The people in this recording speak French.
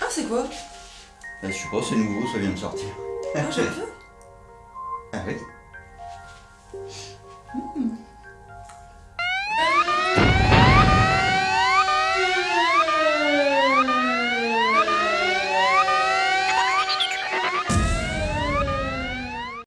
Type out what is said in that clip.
Ah, c'est quoi? Ben, je sais pas, c'est nouveau, ça vient de sortir. Ah, j'aime bien. Ah oui? Hmm.